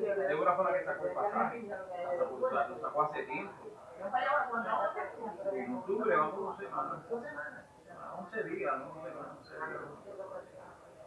Débora fue la que sacó el pasaje. Lo sacó hace tiempo. En octubre vamos dos semanas. 11 días, ¿no?